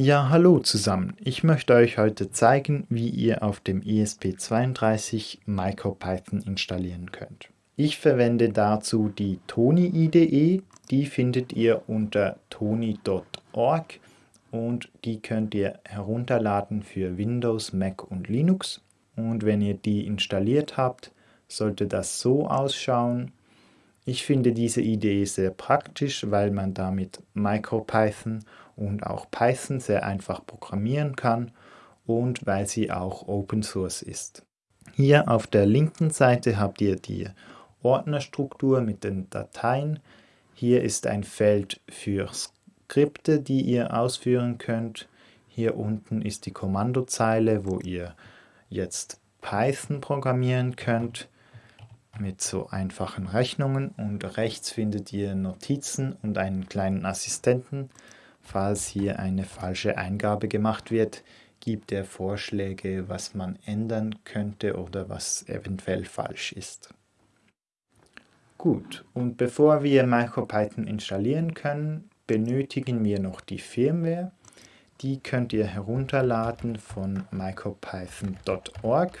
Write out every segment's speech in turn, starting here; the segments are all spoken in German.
Ja, hallo zusammen. Ich möchte euch heute zeigen, wie ihr auf dem ESP32 MicroPython installieren könnt. Ich verwende dazu die Tony IDE, die findet ihr unter tony.org und die könnt ihr herunterladen für Windows, Mac und Linux. Und wenn ihr die installiert habt, sollte das so ausschauen. Ich finde diese Idee sehr praktisch, weil man damit MicroPython und auch Python sehr einfach programmieren kann und weil sie auch Open Source ist. Hier auf der linken Seite habt ihr die Ordnerstruktur mit den Dateien. Hier ist ein Feld für Skripte, die ihr ausführen könnt. Hier unten ist die Kommandozeile, wo ihr jetzt Python programmieren könnt mit so einfachen Rechnungen und rechts findet ihr Notizen und einen kleinen Assistenten. Falls hier eine falsche Eingabe gemacht wird, gibt er Vorschläge, was man ändern könnte oder was eventuell falsch ist. Gut, und bevor wir MicroPython installieren können, benötigen wir noch die Firmware. Die könnt ihr herunterladen von micropython.org.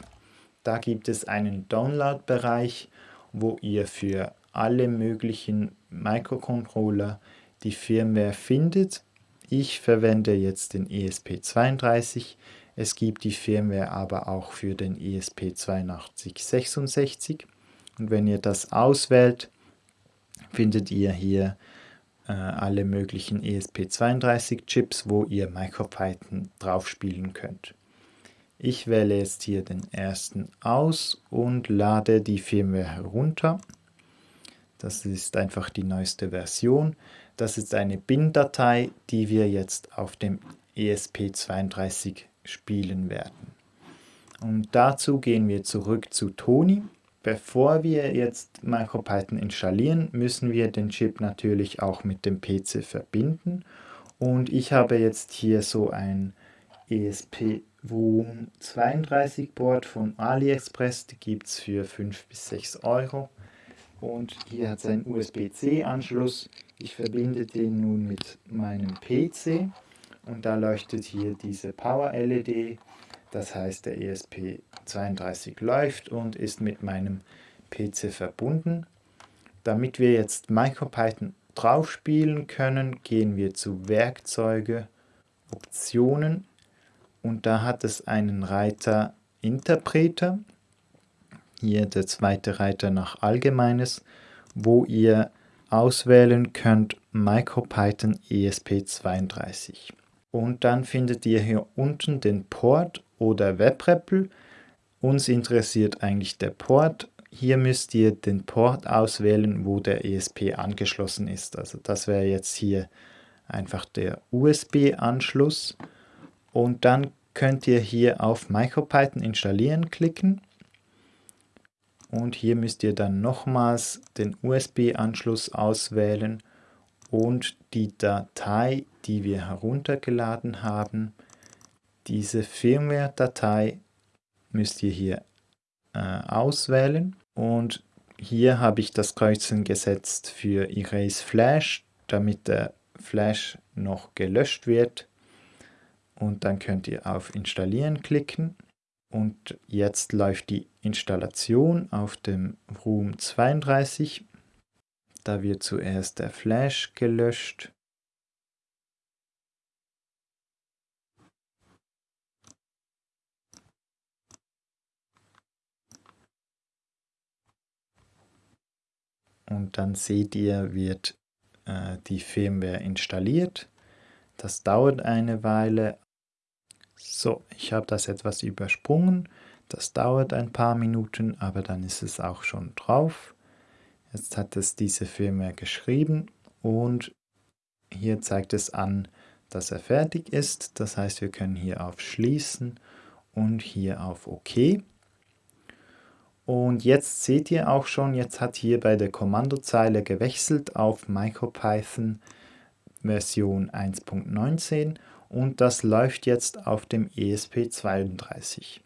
Da gibt es einen Download-Bereich, wo ihr für alle möglichen Microcontroller die Firmware findet. Ich verwende jetzt den ESP32. Es gibt die Firmware aber auch für den ESP8266. Und wenn ihr das auswählt, findet ihr hier äh, alle möglichen ESP32 Chips, wo ihr MicroPython drauf spielen könnt. Ich wähle jetzt hier den ersten aus und lade die Firmware herunter. Das ist einfach die neueste Version. Das ist eine BIN-Datei, die wir jetzt auf dem ESP32 spielen werden. Und dazu gehen wir zurück zu Tony. Bevor wir jetzt MicroPython installieren, müssen wir den Chip natürlich auch mit dem PC verbinden. Und ich habe jetzt hier so ein ESP Volume 32 Board von AliExpress, die gibt es für 5 bis 6 Euro. Und hier hat es einen USB-C-Anschluss. Ich verbinde den nun mit meinem PC und da leuchtet hier diese Power-LED. Das heißt, der ESP32 läuft und ist mit meinem PC verbunden. Damit wir jetzt MicroPython drauf spielen können, gehen wir zu Werkzeuge, Optionen und da hat es einen Reiter Interpreter, hier der zweite Reiter nach Allgemeines, wo ihr auswählen könnt MicroPython ESP32. Und dann findet ihr hier unten den Port oder WebREPL. Uns interessiert eigentlich der Port. Hier müsst ihr den Port auswählen, wo der ESP angeschlossen ist. Also das wäre jetzt hier einfach der USB-Anschluss. Und dann könnt ihr hier auf MicroPython installieren klicken. Und hier müsst ihr dann nochmals den USB-Anschluss auswählen und die Datei, die wir heruntergeladen haben, diese Firmware-Datei müsst ihr hier äh, auswählen. Und hier habe ich das Kreuzchen gesetzt für Erase Flash, damit der Flash noch gelöscht wird. Und dann könnt ihr auf Installieren klicken und jetzt läuft die Installation auf dem Room 32. Da wird zuerst der Flash gelöscht. Und dann seht ihr, wird äh, die Firmware installiert. Das dauert eine Weile, so, ich habe das etwas übersprungen. Das dauert ein paar Minuten, aber dann ist es auch schon drauf. Jetzt hat es diese Firma geschrieben und hier zeigt es an, dass er fertig ist. Das heißt, wir können hier auf Schließen und hier auf OK. Und jetzt seht ihr auch schon, jetzt hat hier bei der Kommandozeile gewechselt auf MicroPython Version 1.19 und das läuft jetzt auf dem ESP32.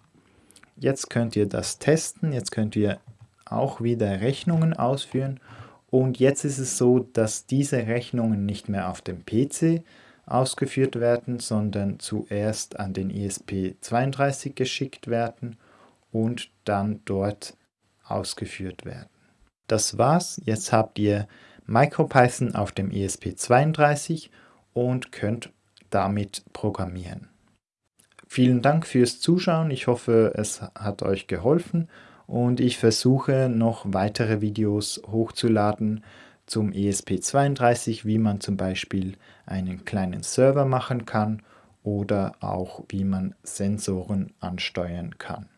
Jetzt könnt ihr das testen, jetzt könnt ihr auch wieder Rechnungen ausführen und jetzt ist es so, dass diese Rechnungen nicht mehr auf dem PC, ausgeführt werden, sondern zuerst an den ESP32 geschickt werden und dann dort ausgeführt werden. Das war's. Jetzt habt ihr MicroPython auf dem ESP32 und könnt damit programmieren. Vielen Dank fürs Zuschauen. Ich hoffe, es hat euch geholfen und ich versuche noch weitere Videos hochzuladen zum ESP32, wie man zum Beispiel einen kleinen Server machen kann oder auch wie man Sensoren ansteuern kann.